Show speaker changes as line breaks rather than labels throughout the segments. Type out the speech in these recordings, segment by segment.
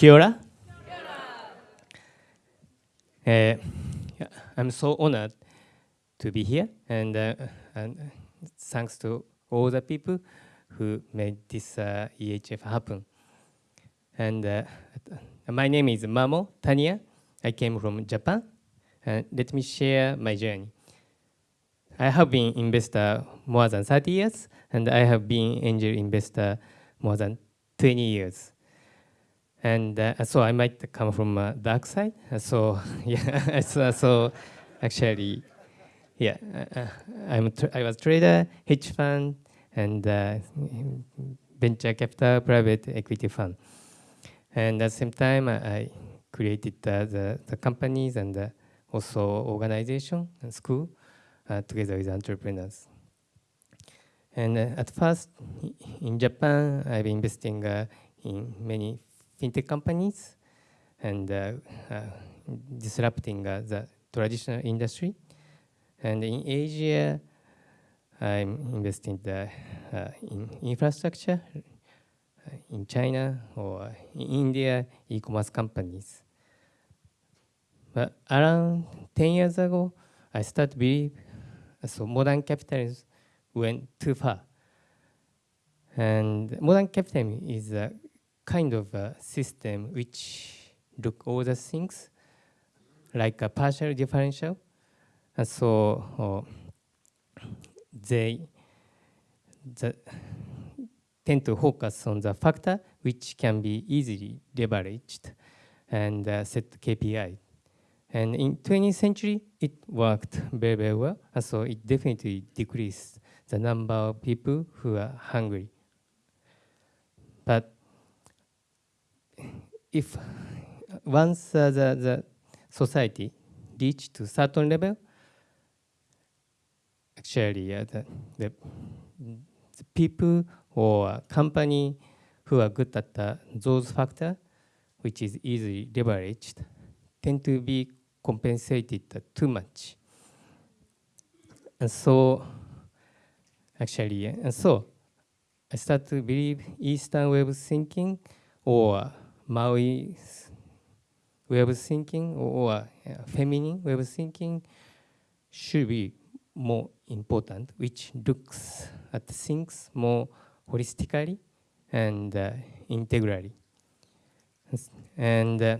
Kia ora. Uh, I'm so honored to be here, and, uh, and thanks to all the people who made this uh, EHF happen. And uh, my name is Mamo Taniya. I came from Japan. And let me share my journey. I have been investor more than 30 years, and I have been angel investor more than 20 years. And uh, so I might come from a dark side. So yeah, so, so actually, yeah, uh, I'm I was trader, hedge fund, and uh, venture capital, private equity fund. And at the same time, I created uh, the, the companies and uh, also organization and school uh, together with entrepreneurs. And uh, at first, in Japan, I've been investing uh, in many fintech companies and uh, uh disrupting uh, the traditional industry. And in Asia, I'm investing the, uh, in infrastructure in China or in India, e-commerce companies. But around 10 years ago, I started to believe so modern capitalism went too far. And modern capitalism is a kind of a system which look all the things like a partial differential. And so uh, they the, tend to focus on the factor which can be easily leveraged and uh, set KPI. And in 20th century, it worked very, very well. And so it definitely decreased the number of people who are hungry. But if once uh, the, the society reached to certain level, actually uh, the, the, the, people or company who are good at uh, those factors, which is easily leveraged, tend to be compensated too much. And so, actually, and so I start to believe Eastern of thinking or Maori way of thinking or uh, feminine way of thinking should be more important, which looks at things more holistically and uh, integrally. And uh,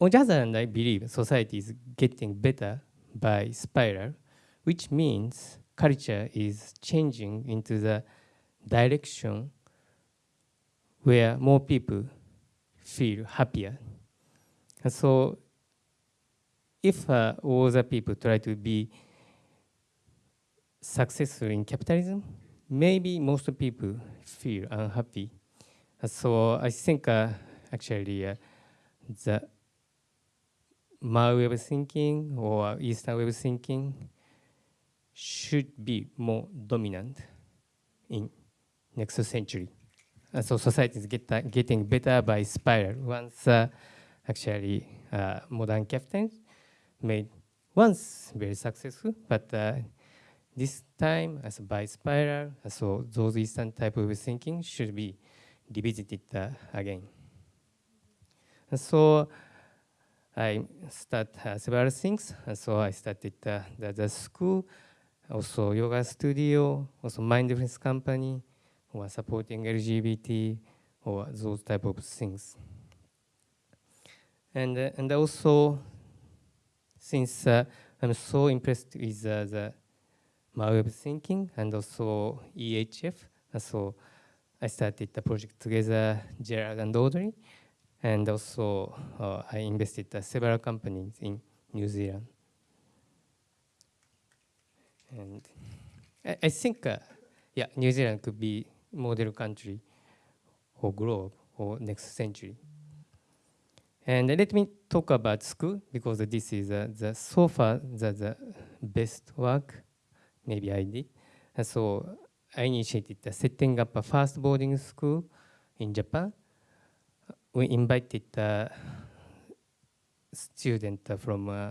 on the other hand, I believe society is getting better by spiral, which means culture is changing into the direction where more people feel happier. And so if uh, all the people try to be successful in capitalism, maybe most people feel unhappy. And so I think uh, actually uh, the my way of thinking or Eastern way of thinking should be more dominant in next century. Uh, so society is get, getting better by spiral. Once uh, actually uh, modern captains made once very successful, but this time as by spiral, so those Eastern type of thinking should be revisited again. And so I start uh, several things. And so I started uh, the, the, school, also yoga studio, also mindfulness company, or supporting LGBT, or those type of things. And, uh, and also, since uh, I'm so impressed with uh, the of thinking and also EHF, so I started the project together, Gerard and Audrey, and also, uh, I invested uh, several companies in New Zealand. And I, I think, uh, yeah, New Zealand could be model country or globe or next century. And let me talk about school because this is uh, the so far the, the best work maybe I did. And so I initiated the setting up a first boarding school in Japan we invited uh, student from uh,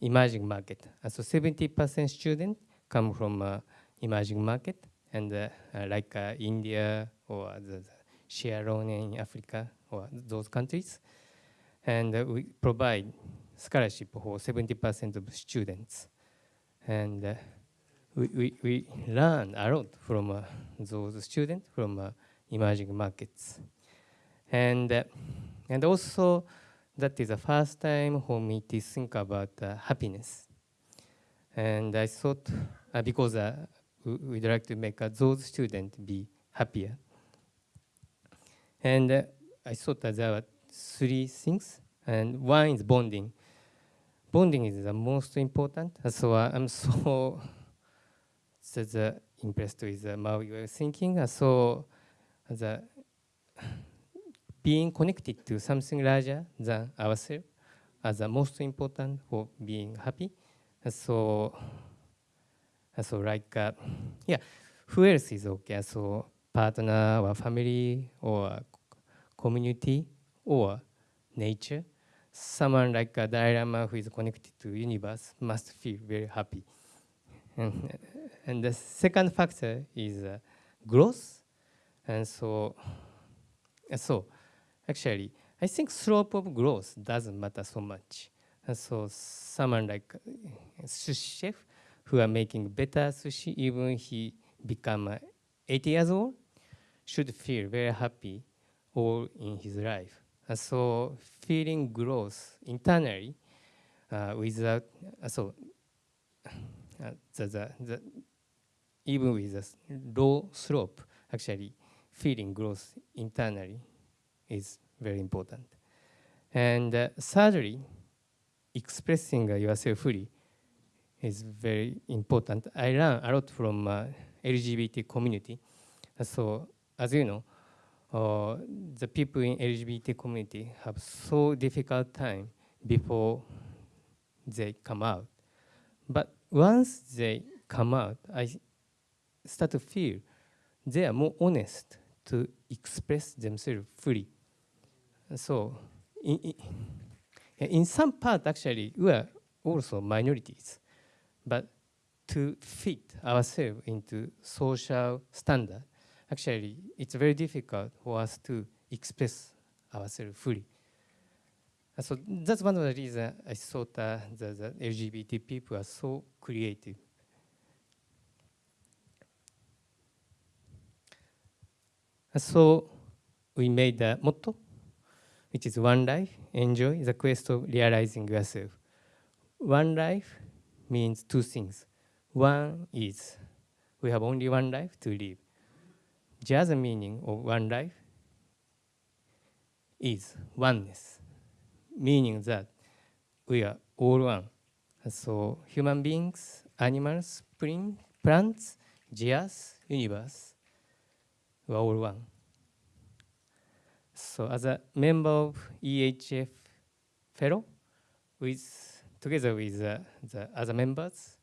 emerging market. Uh, so 70% students come from uh, emerging market and uh, uh, like India or the, the Sierra Leone in Africa or those countries. And uh, we provide scholarship for 70% of students. And uh, we, we, we learn a lot from uh, those students from uh, emerging markets. And, uh, and also, that is the first time for me to think about uh, happiness. And I thought, uh, because uh, we'd like to make those students be happier. And uh, I thought that there were three things, and one is bonding. Bonding is the most important, so I'm so the uh, impressed with uh, my way of thinking. Uh, so the being connected to something larger than ourselves is the most important for being happy. so, so like, uh, yeah, who else is okay? So partner or family or community or nature. Someone like a Dalai Lama who is connected to universe must feel very happy. And, the second factor is uh, growth. And so, so actually, I think slope of growth doesn't matter so much. And so someone like a sushi chef who are making better sushi, even he become uh, 80 years old, should feel very happy all in his life. And so feeling growth internally uh, without, uh, so uh, the, the, the, even with a low slope, actually feeling growth internally is very important. And thirdly, expressing uh, yourself fully is very important. I learn a lot from uh, LGBT community. so as you know, uh, the people in LGBT community have so difficult time before they come out. But once they come out, I start to feel they are more honest to express themselves fully. So in, in, in some part, actually, we are also minorities. But to fit ourselves into social standard, actually, it's very difficult for us to express ourselves fully. So that's one of the reasons I thought uh, the, LGBT people are so creative. So we made the motto, which is one life, enjoy the quest of realizing yourself. One life means two things. One is we have only one life to live. The other meaning of one life is oneness, meaning that we are all one. So human beings, animals, plants, gears, universe, we are all one. So as a member of EHF fellow, with, together with the other members,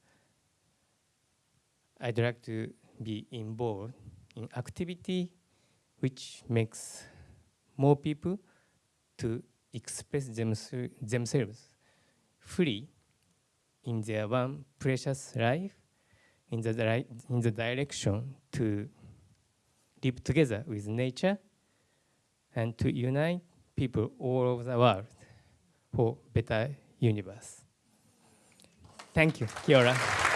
I'd like to be involved in activity which makes more people to express themselves free in their one precious life in the, in the direction to live together with nature and to unite people all over the world for better universe. Thank you. Kia ora.